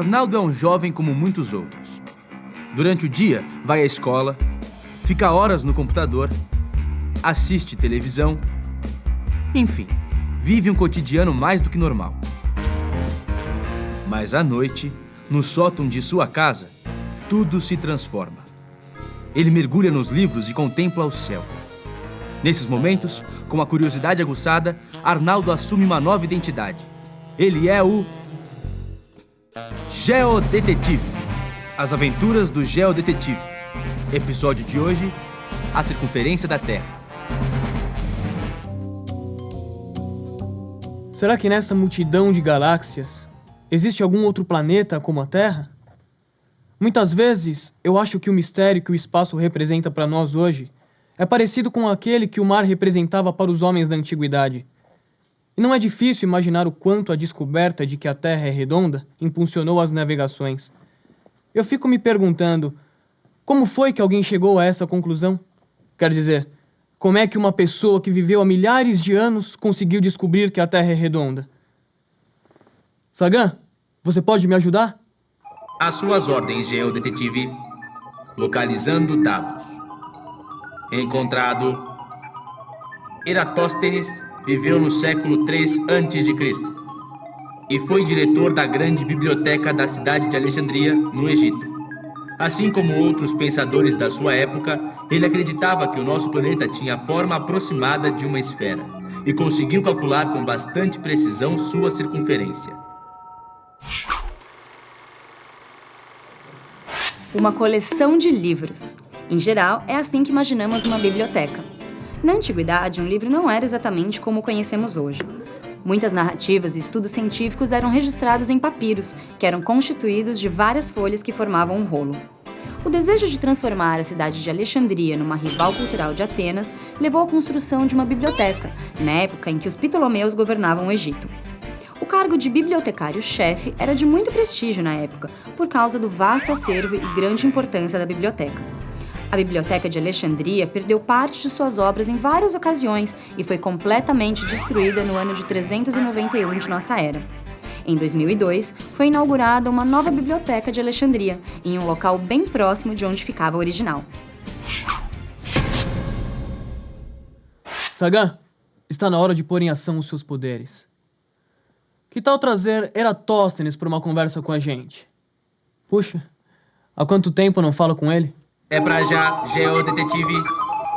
Arnaldo é um jovem como muitos outros. Durante o dia, vai à escola, fica horas no computador, assiste televisão, enfim, vive um cotidiano mais do que normal. Mas à noite, no sótão de sua casa, tudo se transforma. Ele mergulha nos livros e contempla o céu. Nesses momentos, com a curiosidade aguçada, Arnaldo assume uma nova identidade. Ele é o Geodetetive. As aventuras do Geodetetive. Episódio de hoje: A Circunferência da Terra. Será que nessa multidão de galáxias existe algum outro planeta como a Terra? Muitas vezes eu acho que o mistério que o espaço representa para nós hoje é parecido com aquele que o mar representava para os homens da antiguidade. E não é difícil imaginar o quanto a descoberta de que a Terra é redonda impulsionou as navegações. Eu fico me perguntando como foi que alguém chegou a essa conclusão? Quer dizer, como é que uma pessoa que viveu há milhares de anos conseguiu descobrir que a Terra é redonda? Sagan, você pode me ajudar? Às suas ordens, geodetetive. Localizando dados. Encontrado. Eratóstenes viveu no século 3 a.C. e foi diretor da grande biblioteca da cidade de Alexandria, no Egito. Assim como outros pensadores da sua época, ele acreditava que o nosso planeta tinha a forma aproximada de uma esfera e conseguiu calcular com bastante precisão sua circunferência. Uma coleção de livros. Em geral, é assim que imaginamos uma biblioteca. Na antiguidade, um livro não era exatamente como o conhecemos hoje. Muitas narrativas e estudos científicos eram registrados em papiros, que eram constituídos de várias folhas que formavam um rolo. O desejo de transformar a cidade de Alexandria numa rival cultural de Atenas levou à construção de uma biblioteca, na época em que os Ptolomeus governavam o Egito. O cargo de bibliotecário-chefe era de muito prestígio na época, por causa do vasto acervo e grande importância da biblioteca. A Biblioteca de Alexandria perdeu parte de suas obras em várias ocasiões e foi completamente destruída no ano de 391 de nossa era. Em 2002, foi inaugurada uma nova biblioteca de Alexandria, em um local bem próximo de onde ficava a original. Sagan, está na hora de pôr em ação os seus poderes. Que tal trazer Eratóstenes para uma conversa com a gente? Puxa, há quanto tempo não falo com ele? É pra já, Geodetetive.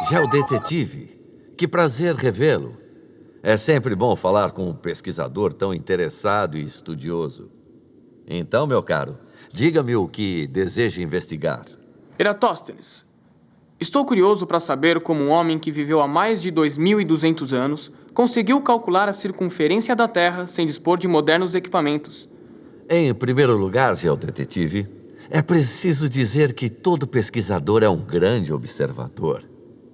Geodetetive? Que prazer revê-lo. É sempre bom falar com um pesquisador tão interessado e estudioso. Então, meu caro, diga-me o que deseja investigar. Eratóstenes, estou curioso para saber como um homem que viveu há mais de 2.200 anos conseguiu calcular a circunferência da Terra sem dispor de modernos equipamentos. Em primeiro lugar, geodetetive, é preciso dizer que todo pesquisador é um grande observador.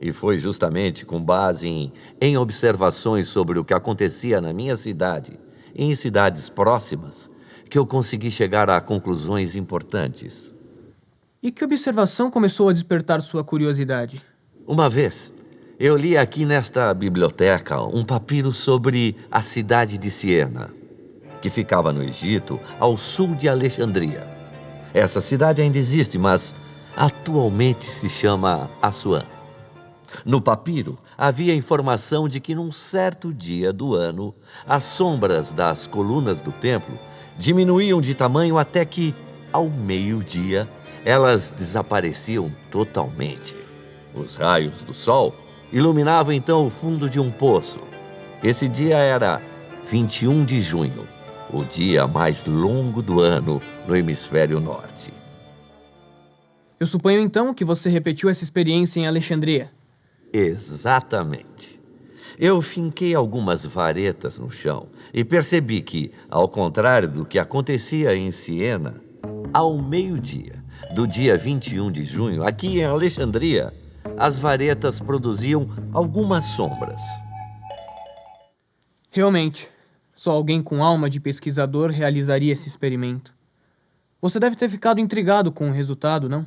E foi justamente com base em, em observações sobre o que acontecia na minha cidade e em cidades próximas que eu consegui chegar a conclusões importantes. E que observação começou a despertar sua curiosidade? Uma vez, eu li aqui nesta biblioteca um papiro sobre a cidade de Siena, que ficava no Egito, ao sul de Alexandria. Essa cidade ainda existe, mas atualmente se chama Assuã. No papiro, havia informação de que num certo dia do ano, as sombras das colunas do templo diminuíam de tamanho até que, ao meio-dia, elas desapareciam totalmente. Os raios do sol iluminavam então o fundo de um poço. Esse dia era 21 de junho o dia mais longo do ano no hemisfério norte. Eu suponho então que você repetiu essa experiência em Alexandria. Exatamente. Eu finquei algumas varetas no chão e percebi que, ao contrário do que acontecia em Siena, ao meio-dia do dia 21 de junho, aqui em Alexandria, as varetas produziam algumas sombras. Realmente, só alguém com alma de pesquisador realizaria esse experimento. Você deve ter ficado intrigado com o resultado, não?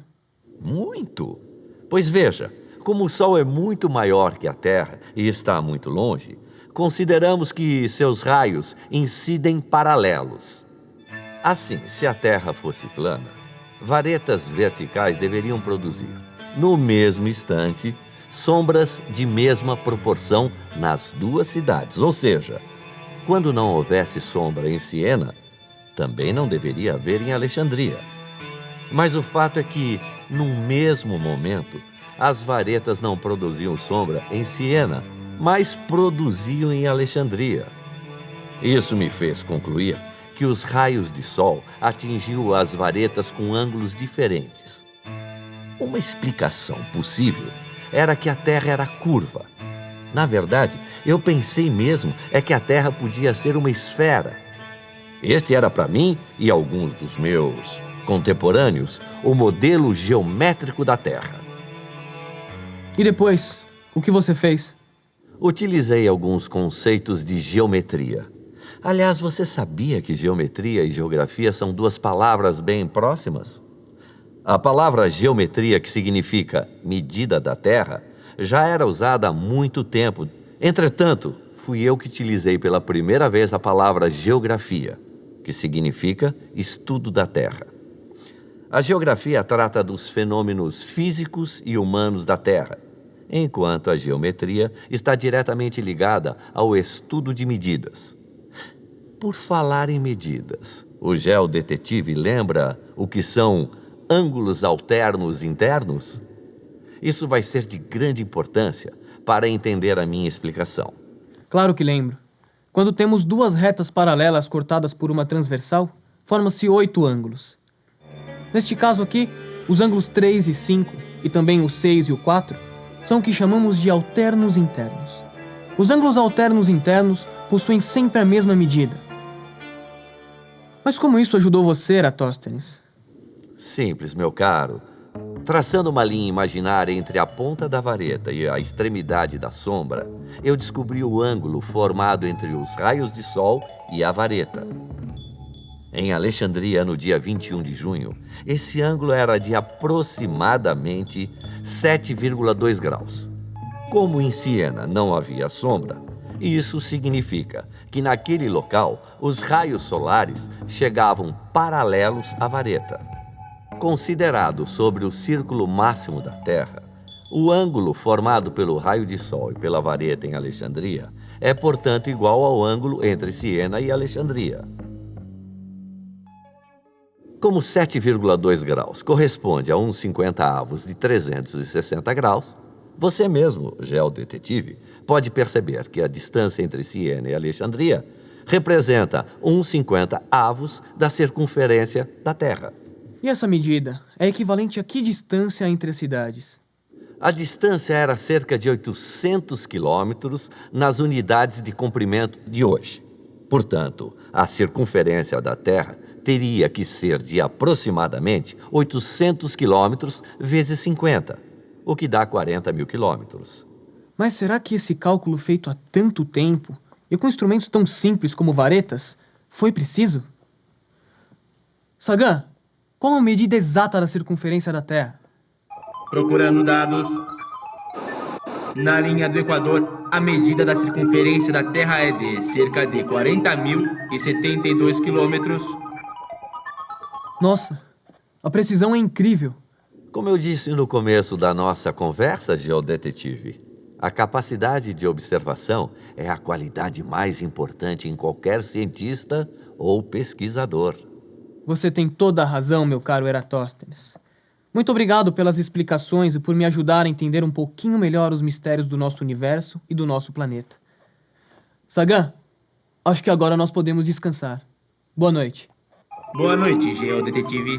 Muito. Pois veja, como o Sol é muito maior que a Terra e está muito longe, consideramos que seus raios incidem paralelos. Assim, se a Terra fosse plana, varetas verticais deveriam produzir, no mesmo instante, sombras de mesma proporção nas duas cidades. Ou seja, quando não houvesse sombra em Siena, também não deveria haver em Alexandria. Mas o fato é que, num mesmo momento, as varetas não produziam sombra em Siena, mas produziam em Alexandria. Isso me fez concluir que os raios de sol atingiam as varetas com ângulos diferentes. Uma explicação possível era que a Terra era curva. Na verdade, eu pensei mesmo é que a Terra podia ser uma esfera. Este era para mim e alguns dos meus contemporâneos o modelo geométrico da Terra. E depois, o que você fez? Utilizei alguns conceitos de geometria. Aliás, você sabia que geometria e geografia são duas palavras bem próximas? A palavra geometria, que significa medida da Terra, já era usada há muito tempo. Entretanto, fui eu que utilizei pela primeira vez a palavra geografia, que significa estudo da Terra. A geografia trata dos fenômenos físicos e humanos da Terra, enquanto a geometria está diretamente ligada ao estudo de medidas. Por falar em medidas, o geodetetive lembra o que são ângulos alternos internos? Isso vai ser de grande importância para entender a minha explicação. Claro que lembro. Quando temos duas retas paralelas cortadas por uma transversal, formam-se oito ângulos. Neste caso aqui, os ângulos 3 e 5, e também o 6 e o 4, são o que chamamos de alternos internos. Os ângulos alternos internos possuem sempre a mesma medida, mas como isso ajudou você, Eratóstenes? Simples, meu caro. Traçando uma linha imaginária entre a ponta da vareta e a extremidade da sombra, eu descobri o ângulo formado entre os raios de sol e a vareta. Em Alexandria, no dia 21 de junho, esse ângulo era de aproximadamente 7,2 graus. Como em Siena não havia sombra, isso significa que naquele local os raios solares chegavam paralelos à vareta. Considerado sobre o círculo máximo da Terra, o ângulo formado pelo raio de Sol e pela vareta em Alexandria é, portanto, igual ao ângulo entre Siena e Alexandria. Como 7,2 graus corresponde a uns 50 avos de 360 graus, você mesmo, geodetetive, pode perceber que a distância entre Siena e Alexandria representa uns 50 avos da circunferência da Terra. E essa medida é equivalente a que distância entre as cidades? A distância era cerca de 800 quilômetros nas unidades de comprimento de hoje. Portanto, a circunferência da Terra teria que ser de aproximadamente 800 quilômetros vezes 50, o que dá 40 mil quilômetros. Mas será que esse cálculo feito há tanto tempo e com instrumentos tão simples como varetas foi preciso? Sagan, qual a medida exata da circunferência da Terra? Procurando dados. Na linha do Equador, a medida da circunferência da Terra é de cerca de 40.072 quilômetros. Nossa, a precisão é incrível. Como eu disse no começo da nossa conversa, geodetetive, a capacidade de observação é a qualidade mais importante em qualquer cientista ou pesquisador. Você tem toda a razão, meu caro Eratóstenes. Muito obrigado pelas explicações e por me ajudar a entender um pouquinho melhor os mistérios do nosso universo e do nosso planeta. Sagan, acho que agora nós podemos descansar. Boa noite. Boa noite, geodetetive.